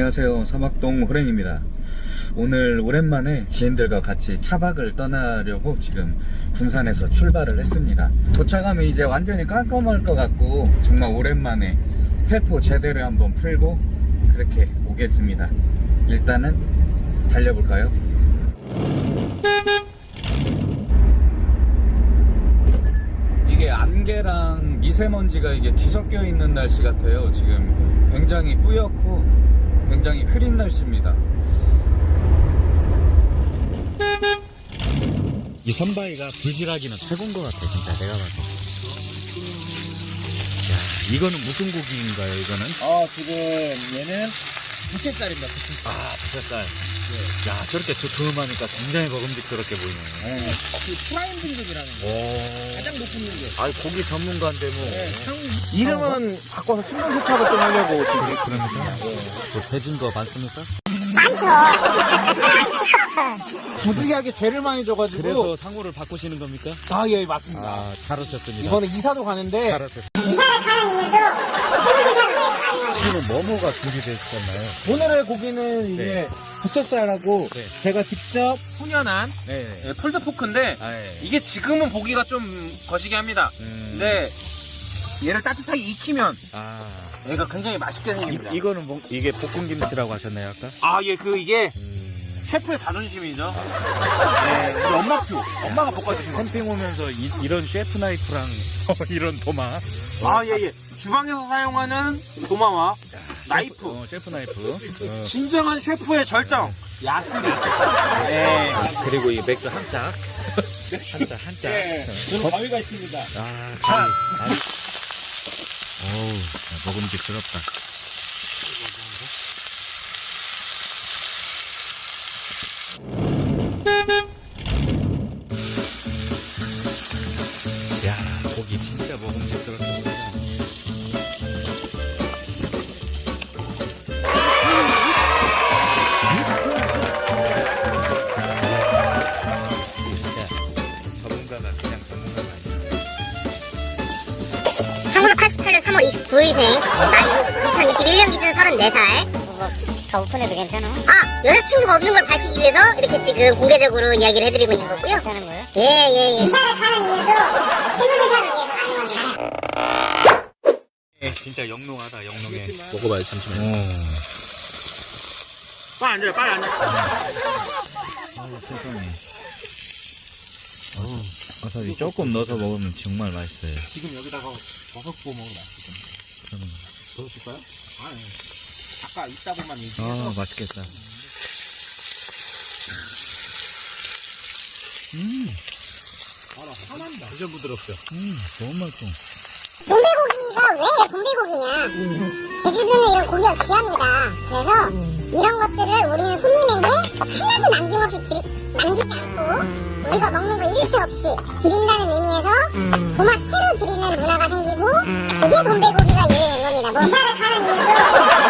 안녕하세요 사막동 호랭입니다 오늘 오랜만에 지인들과 같이 차박을 떠나려고 지금 군산에서 출발을 했습니다 도착하면 이제 완전히 깜깜할 것 같고 정말 오랜만에 회포 제대로 한번 풀고 그렇게 오겠습니다 일단은 달려볼까요? 이게 안개랑 미세먼지가 이게 뒤섞여 있는 날씨 같아요. 지금 굉장히 뿌옇고 굉장히 흐린 날씨입니다. 이 선바위가 불질하기는 최고인 것 같아, 진짜 내가 봐도. 야, 이거는 무슨 고기인가요, 이거는? 어 지금 얘는 부채살입니다 부채살 아, 부채살. 야, 저렇게 두툼하니까 굉장히 먹음직스럽게 보이네. 그 prime 등급이라는 거 오. 가장 높은 등급 아, 고기 전문가인데 뭐. 이름은 바꿔서 세탁을 좀 하려고 지금 그러니까. 뭐 배준 거 많습니까? 부득이하게 죄를 많이 줘가지고 그래서 상호를 바꾸시는 겁니까? 아 예 맞습니다 아, 잘하셨습니다. 이번에 이사도 가는데 잘하셨습니다. 지금 뭐뭐가 준비되어 있었나요? 오늘의 고기는 이제 부채살하고 네. 제가 직접 훈연한 네. 예, 풀드포크인데 아, 예. 이게 지금은 보기가 좀 거시기 합니다 음. 근데 얘를 따뜻하게 익히면 아. 얘가 굉장히 맛있게 생깁니다 이, 이거는 뭐, 이게 볶음 김치라고 하셨나요, 아까? 아 예 그 이게 음. 셰프의 자존심이죠 네, 우리 엄마표 엄마가 볶아주신 거 캠핑 오면서 이, 런 셰프 나이프랑 이런 도마. 아, 예, 예. 주방에서 사용하는 도마와 나이프. 셰프, 어, 셰프 나이프. 어. 진정한 셰프의 절정. 야스리. 네. 그리고 이 맥주 한 짝. 한 짝, 한 짝. 네. 저는 가위가 있습니다. 아. 아니. 어우, 먹음직스럽다. 3월 29일생 나이 2021년 기준 34살 더 오픈해도 괜찮아? 아 여자친구가 없는 걸 밝히기 위해서 이렇게 지금 공개적으로 이야기를 해드리고 있는 거고요 괜찮은 거예요? 예예예 예, 진짜 영롱하다, 영롱해. 먹어봐요, 잠시만요. 빨리 앉아요, 빨리 앉아요. 아우, 세상에. 와사비 조금 넣어서 먹으면 정말 맛있어요. 지금 여기다가 버섯 구워 먹으면 맛있거든요. 그러면. 더 줄까요? 아, 예. 아까 있다고만 얘기해서. 아, 맛있겠다. 음, 아, 나 화난다. 완전 부드럽죠? 음, 너무 맛있어. 동배고기가 왜 동배고기냐 제주도는 이런 고기가 귀합니다 그래서 이런 것들을 우리는 손님에게 그게 동배고기가 유행인 겁니다. 뭐 이사를 가는 이유도